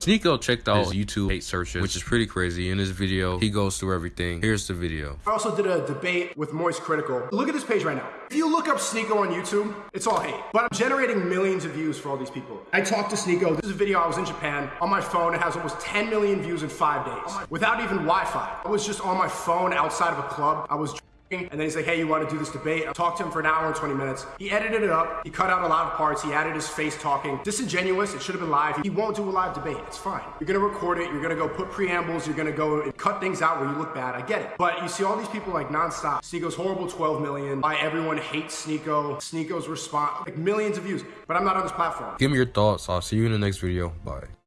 Sneako checked out his YouTube hate searches, which is pretty crazy. In his video, he goes through everything. Here's the video. I also did a debate with Moist Critikal. Look at this page right now. If you look up Sneako on YouTube, it's all hate. But I'm generating millions of views for all these people. I talked to Sneako. This is a video I was in Japan. On my phone, it has almost 10 million views in five days. Without even Wi-Fi. I was just on my phone outside of a club. I was and then he's like, hey, you want to do this debate? I talked to him for an hour and 20 minutes. He edited it up. He cut out a lot of parts. He added his face talking. Disingenuous. It should have been live. He won't do a live debate. It's fine. You're going to record it. You're going to go put preambles. You're going to go and cut things out where you look bad. I get it. But you see all these people like nonstop. Sneako's horrible 12 million. Why everyone hates Sneako. Sneako's response, like millions of views. But I'm not on this platform. Give me your thoughts. I'll see you in the next video. Bye.